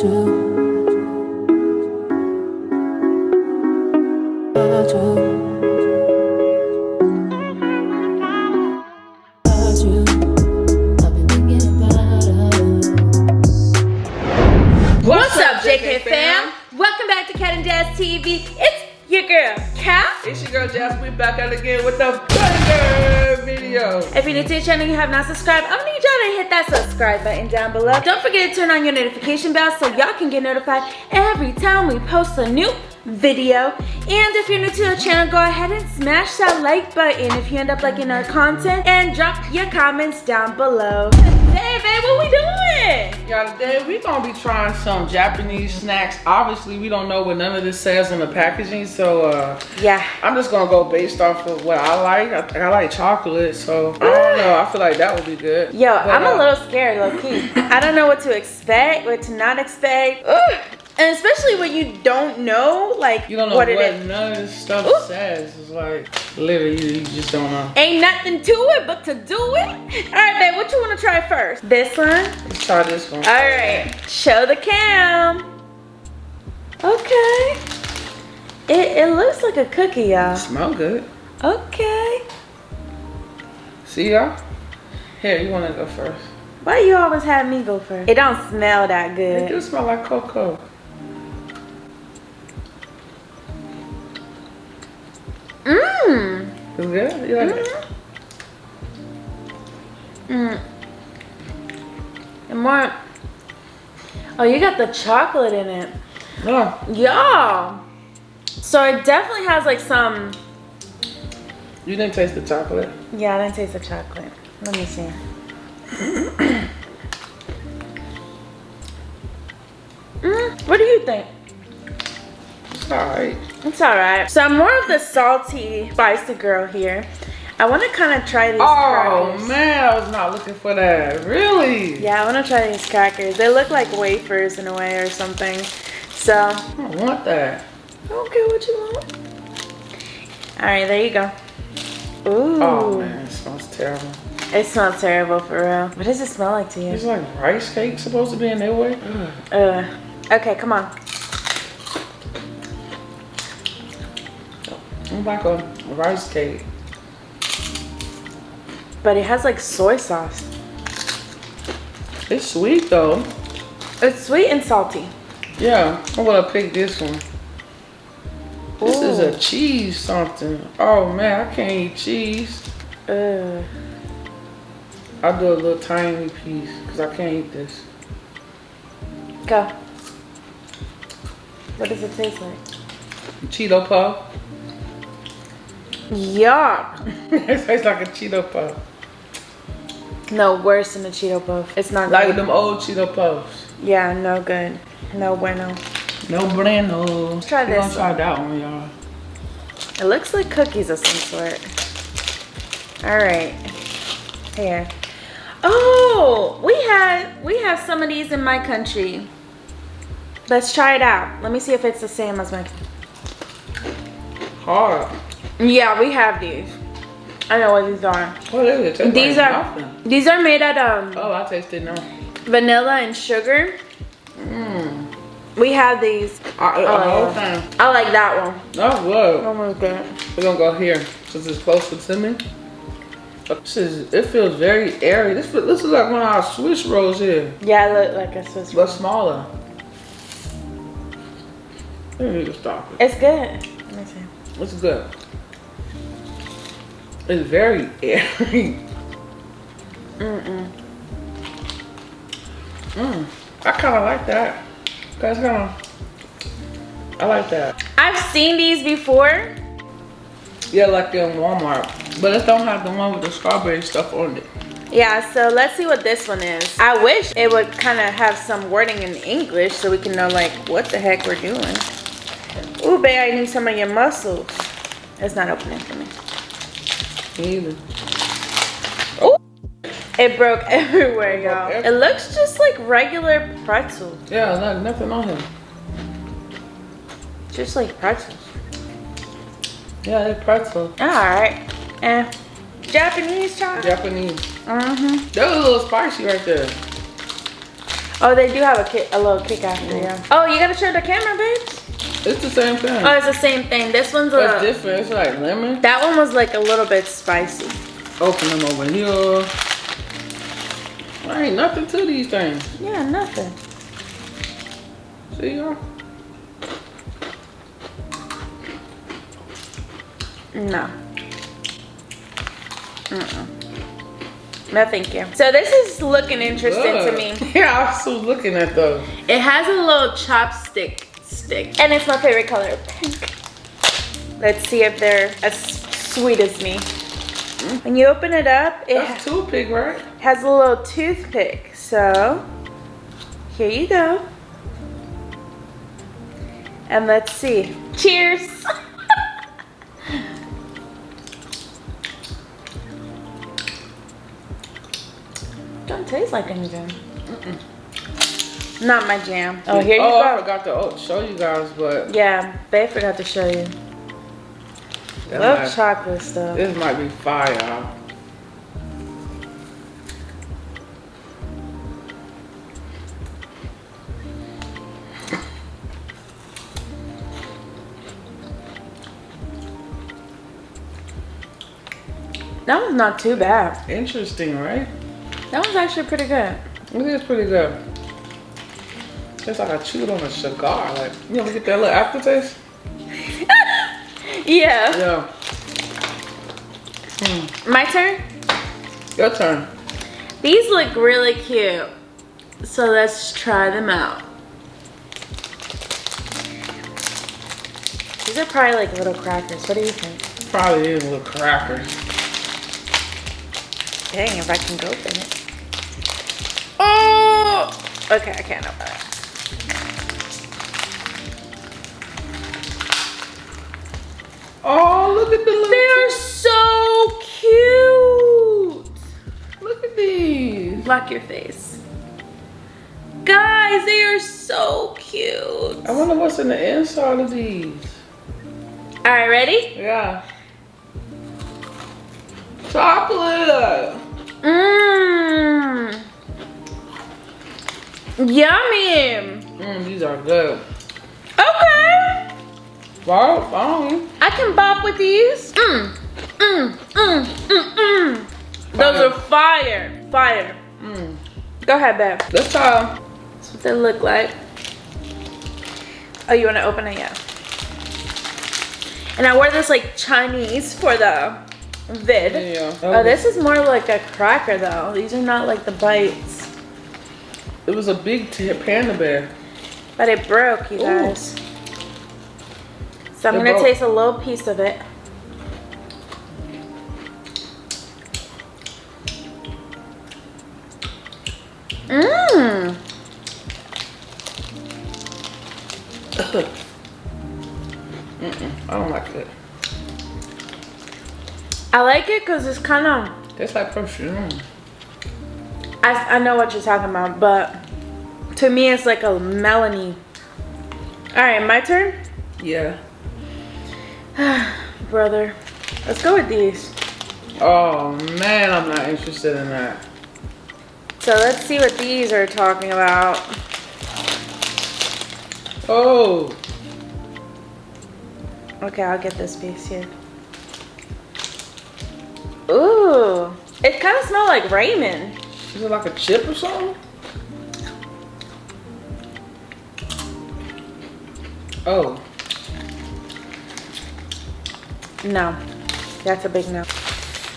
What's up, JK fam? Welcome back to Cat and Jazz TV. It's your girl, Cat. It's your girl Jazz. We're back out again with the banger video. If you're new to the channel and you have not subscribed, I'm gonna need y'all to hit that subscribe button down below. Don't forget to turn on your notification bell so y'all can get notified every time we post a new video. And if you're new to the channel, go ahead and smash that like button if you end up liking our content and drop your comments down below. Hey, babe, what we doing? Y'all, today we gonna be trying some Japanese snacks. Obviously, we don't know what none of this says on the packaging, so uh, Yeah. I'm just gonna go based off of what I like. I, I like chocolate, so I don't know. I feel like that would be good. Yo, But, I'm a uh, little scared, low key. I don't know what to expect, what to not expect. Ugh. And especially when you don't know, like, You don't know what what, it is. none of this stuff Ooh. says. It's like literally, you, you just don't know. Ain't nothing to it but to do it. All right, babe, what you want to try first? This one? Let's this one. All right, show the cam. Okay. It, it looks like a cookie, y'all. Smell good. Okay. See y'all? Here, you wanna go first? Why you always have me go first? It don't smell that good. It do smell like cocoa. Mmm. It's good? You like it? Mm. And more. Oh, you got the chocolate in it. Oh, Yeah. So it definitely has like some. you didn't taste the chocolate? Yeah, I didn't taste the chocolate. Let me see. mm, what do you think? It's alright. It's alright. So I'm more of the salty, spicy girl here. I want to kind of try these Oh crackers. man, I was not looking for that. Really? Yeah, I want to try these crackers. They look like wafers in a way or something. So, I don't want that. I don't care what you want. All right, there you go. Ooh. Oh man, it smells terrible. It smells terrible for real. What does it smell like to you? It's like rice cake supposed to be in their way. Uh, okay, come on. I'm like a rice cake. But it has like soy sauce. It's sweet though. It's sweet and salty. Yeah, I'm gonna pick this one. This is a cheese something. Oh man, I can't eat cheese. Uh, I'll do a little tiny piece because I can't eat this. go. What does it taste like? Cheeto puff. Yuck. it tastes like a Cheeto puff. No, worse than the Cheeto puff. It's not Like good. them old Cheeto puffs. Yeah, no good. No bueno. No bueno. Let's try We gonna try that one, y'all. It looks like cookies of some sort. All right. Here. Oh, we had we have some of these in my country. Let's try it out. Let me see if it's the same as my. Hard. Yeah, we have these. I know what these are. What is it? These like are nothing. these are made out of Oh, I tasted now. vanilla and sugar. Mmm. We have these. I, Oh, yeah. I like that one. Oh, That's good. Oh my god. We're gonna go here since it's closer to me. This is, it feels very airy. This, this is like one of our Swiss rolls here, Yeah, I look like a Swiss but smaller. We need to stop it. It's good. Let me see. It's good. It's very airy. Mm-mm. Mm. I kind of like that. That's kind of. I like that. I've seen these before. Yeah, like in Walmart, but it don't have the one with the strawberry stuff on it. Yeah, so let's see what this one is. I wish it would kind of have some wording in English so we can know like what the heck we're doing. Ooh, babe, I need some of your muscles. It's not opening for me. Me either. Ooh, it broke everywhere, y'all. It looks just like regular pretzels, Yeah, no, nothing on him. just like pretzels. Yeah, it's pretzel. All right, and Japanese chocolate. Japanese. Mm-hmm. That was a little spicy right there. Oh, they do have a kick, a little kick after, yeah. Oh, you gotta show the camera, babes. It's the same thing. Oh, it's the same thing. This one's a. different. It's like lemon. That one was like a little bit spicy. Open them over here. There ain't nothing to these things. Yeah, nothing. See y'all? No. Mm-mm. No, thank you. So this is looking interesting to me. Yeah, I was still looking at those. It has a little chopstick stick, and it's my favorite color, pink. Let's see if they're as sweet as me. When you open it up, it That's toothpick, right? has a little toothpick. So here you go. And let's see. Cheers. Don't taste like anything. Not my jam. Oh, here you oh, I go. forgot to oh, show you guys, but Yeah, they forgot to show you. that Love might- chocolate stuff. this might be fire. That was not too bad. Interesting, right? That was actually pretty good. It is pretty good. It's like I chewed on a cigar. Like, you ever get that little aftertaste? Yeah. Yeah. Hmm. My turn? Your turn. These look really cute. So let's try them out. These are probably like little crackers. What do you think? Probably is little crackers. Dang, if I can go open it. Oh! Okay, I can't open it. Oh, look at the little. They're so cute! Look at these. Lock your face. Guys, they are so cute. I wonder what's in the inside of these. All right, ready? Yeah. Chocolate. Mmm. Yummy. Mm, these are good. Okay. Wow. I can bop with these. Mmm. Mmm. Mmm. Mmm. Mmm. Those are fire. Fire. Mm. Go ahead, babe. Let's try. That's what they look like. Oh, you want to open it? Yeah. And I wear this like Chinese for the vid. Yeah. Oh, this is more like a cracker though. These are not like the bites. It was a big panda bear. But it broke, you Ooh. guys. So I'm gonna broke. taste a little piece of it. Mmm. Mm-mm, I don't like it. I like it because it's kind of, Tastes like perfume. I, I know what you're talking about, but to me it's like a melony. All right, my turn? Yeah. Brother, let's go with these. Oh man, I'm not interested in that. So let's see what these are talking about. Oh, Okay, I'll get this piece here. Ooh, it kind of smells like ramen. is it like a chip or something? Oh, No, that's a big no.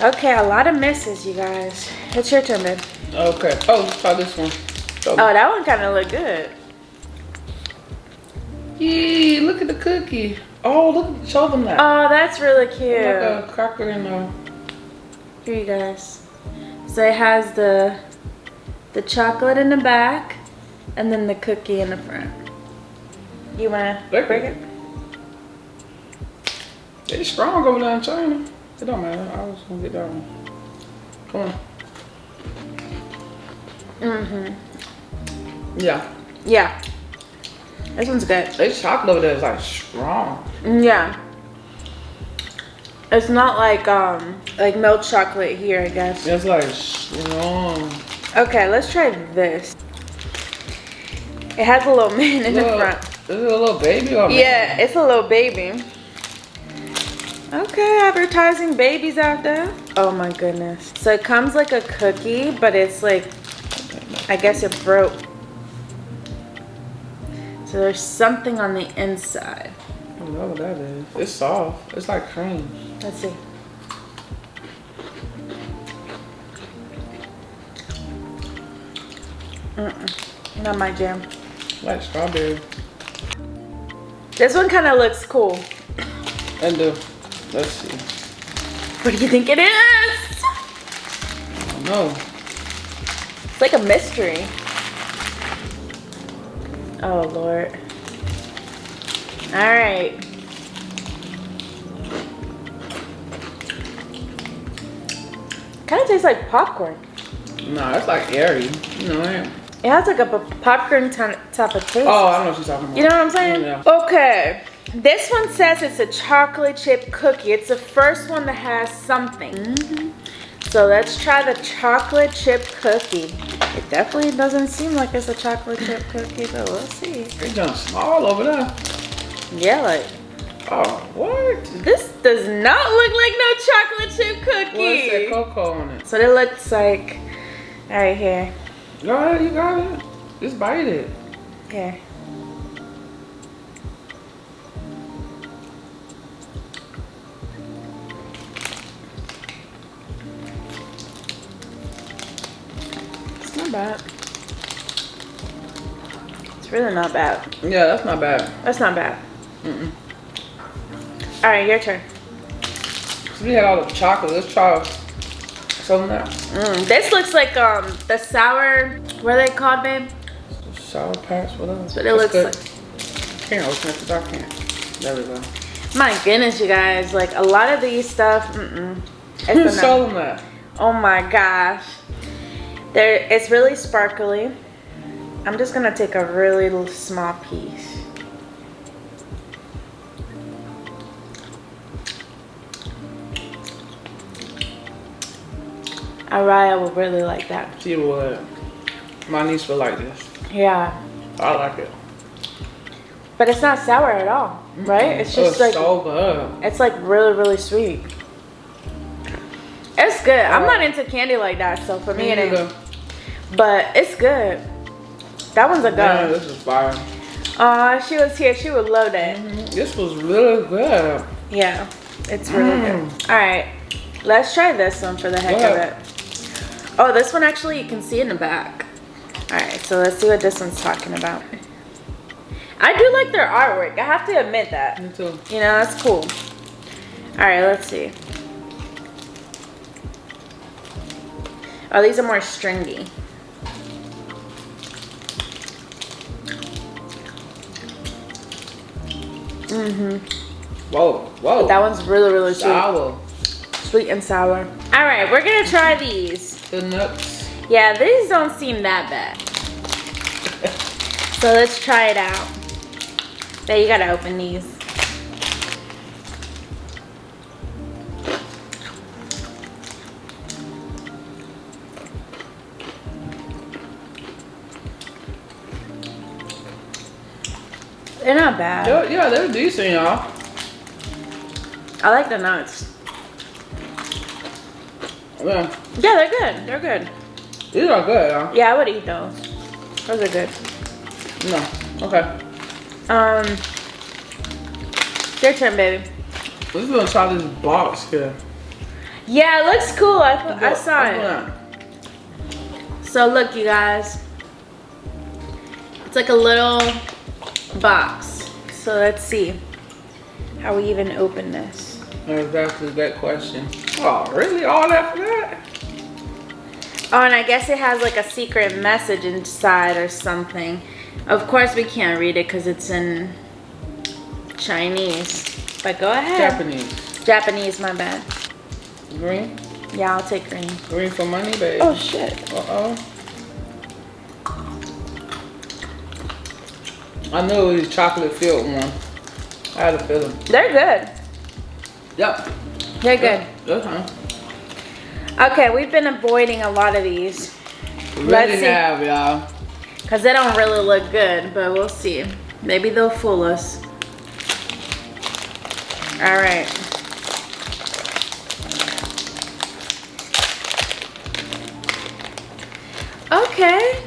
Okay, a lot of misses, you guys. It's your turn, babe. okay. Oh, let's try this one. Oh, me. that one kind of looked good. Yee, look at the cookie. Oh, look, show them that. Oh, that's really oh cute. like a cracker in there. Here, you guys. So it has the the chocolate in the back, and then the cookie in the front. You wanna Break break it. it? It's strong over there in China. It don't matter. I was gonna get that one. Come on. Mm-hmm. Yeah. Yeah. This one's good. This chocolate over there is like strong. Yeah. It's not like um like milk chocolate here, I guess. It's like strong. Okay, let's try this. It has a little man in Little- the front. Is it a little baby or man? Yeah, it's a little baby. Okay, advertising babies out there. Oh my goodness. So it comes like a cookie, but it's like, I guess it broke. So there's something on the inside. I don't know what that is. It's soft. It's like cream. Let's see. Mm-mm, not my jam. Like strawberry. This one kind of looks cool. And the, let's see. What do you think it is? I don't know. It's like a mystery. Oh, Lord. All right. Kind of tastes like popcorn. No, it's like airy. You know it. It has like a popcorn type of taste. Oh, I don't know what she's talking about. You know what I'm saying? Yeah. Okay. This one says it's a chocolate chip cookie. It's the first one that has something. Mhm. So let's try the chocolate chip cookie. It definitely doesn't seem like it's a chocolate chip cookie, but we'll see. It's done small over there. Yeah, like Oh, what? this does not look like no chocolate chip What's cookie. that cocoa on it? so it looks like right here. Go ahead, you got it. Just bite it. Here. It's not bad. It's really not bad. Yeah, that's not bad. That's not bad. Mm-mm. All right, your turn. So we had all the chocolate. Let's try Mm, this looks like um the sour. What are they called, babe? Sour Patch, what else? what it looks like. Can't open it 'cause I can't. There we go. My goodness, you guys! Like a lot of these stuff. Mm-mm. It's a no. Show them that. Oh my gosh. There, it's really sparkly. I'm just gonna take a really little small piece. Araya would really like that. She would. My niece would like this. Yeah. I like it. But it's not sour at all, right? It's just like so good. it's like really, really sweet. It's good. I'm not into candy like that, so for me it ain't. neither. But it's good. That one's a go. this is fire. Aw, she was here. She would love that. This was really good. Yeah, it's really Mm. good. All right, let's try this one for the heck of it. Oh, this one actually you can see in the back. All right, so let's see what this one's talking about. I do like their artwork. I have to admit that. Me too. You know, that's cool. All right, let's see. Oh, these are more stringy. Mm-hmm. Whoa, whoa. That one's really, really sweet. sour. Sweet and sour. All right, we're gonna try these. The nuts. Yeah, these don't seem that bad. So let's try it out. There, you gotta open these. They're not bad. Yeah, yeah, they're decent, y'all. I like the nuts. Yeah, Yeah, they're good. They're good. these are good, y'all. Yeah, I would eat those. Those are good. No, okay. Um, your turn, baby. Let's go try this box here. Yeah, it looks cool. I, I saw it. So look, you guys. It's like a little box. So let's see how we even open this. That's exactly that question. Oh, really? All that for that? Oh, and I guess it has like a secret message inside or something. Of course, we can't read it because it's in Chinese. But go ahead. Japanese. Japanese, my bad. Green? Yeah, I'll take green. Green for money, babe. Oh shit. Uh-oh. I knew it was chocolate filled one. I had a feeling. They're good. Yep. They're good. Fine. Okay, we've been avoiding a lot of these. We Let's see. have, y'all. Because they don't really look good, but we'll see. Maybe they'll fool us. All right. Okay.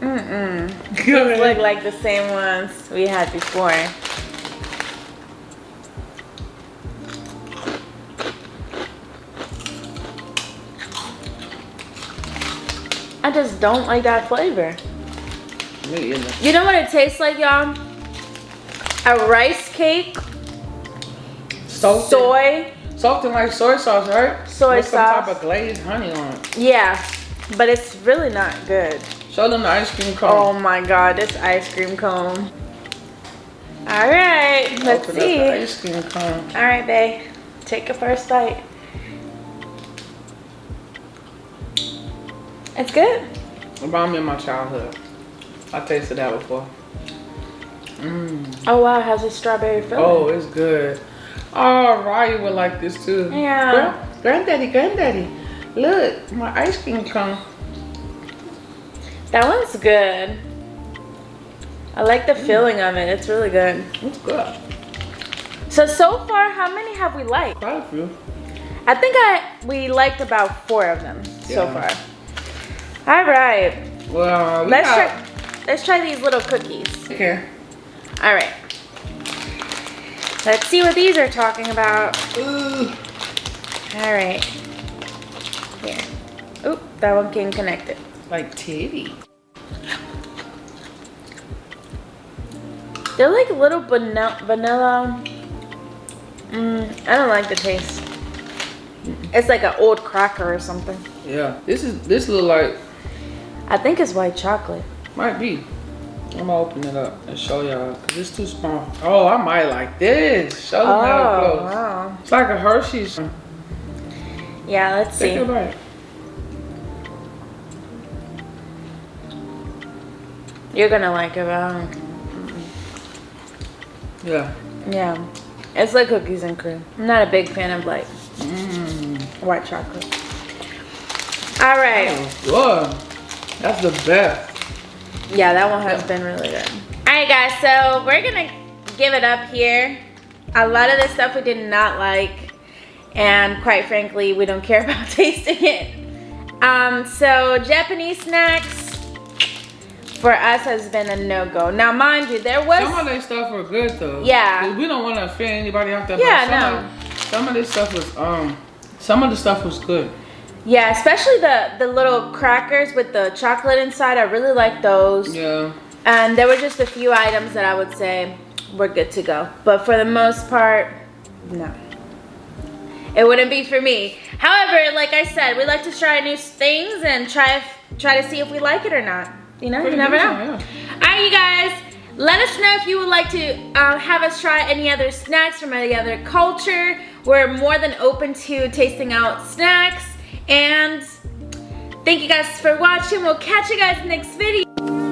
Mm-mm. These look like the same ones we had before. Just don't like that flavor. Me either. You know what it tastes like, y'all? A rice cake, Salted, soy, salted like soy sauce, right? Soy With some sauce. type of glazed honey on it. yeah, but it's really not good. Show them the ice cream cone. Oh my god, this ice cream cone. All right, let's Open see. the ice cream cone. All right, babe, take a first bite. It's good. Remind me of my childhood. I tasted that before. Mmm. Oh wow, it has a strawberry filling. Oh, it's good. Oh, Ryan would like this too. Yeah. Gra- granddaddy, granddaddy. Look, my ice cream cone. That one's good. I like the filling of it. It's really good. It's good. So so far, how many have we liked? Quite a few. I think I we liked about four of them so far. All right, Well, we let's got- try. Let's try these little cookies. Okay. All right. Let's see what these are talking about. Ooh. All right. Here. Oop, that one came connected. Like titty. They're like little vanilla. vanilla. Mm, I don't like the taste. It's like an old cracker or something. Yeah. This is this look like I think it's white chocolate. might be. I'm gonna open it up and show y'all because it's too small. Oh, I might like this. Show them how Oh, close. wow. It's like a Hershey's. Yeah, let's Take see. a bite. You're gonna like it, don't- Yeah. yeah. It's like cookies and cream. I'm not a big fan of like Mmm. white chocolate. All right. Good. That's the best. Yeah, that one has been really good. All right, guys, so we're gonna give it up here. A lot of this stuff we did not like, and quite frankly, we don't care about tasting it. Um, so Japanese snacks for us has been a no-go. Now, mind you, there was Some of their stuff were good though. Yeah. We don't want to offend anybody out there. Yeah, some no. Of, some of this stuff was um. Some of the stuff was good. Yeah, especially the the little crackers with the chocolate inside. I really like those. Yeah. And there were just a few items that I would say were good to go. But for the most part, no. It wouldn't be for me. However, like I said, we like to try new things and try try to see if we like it or not. You know, Pretty you never know. yeah. All right, you guys. Let us know if you would like to uh, have us try any other snacks from any other culture. We're more than open to tasting out snacks. And thank you guys for watching. We'll catch you guys next video.